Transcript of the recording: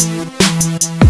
Música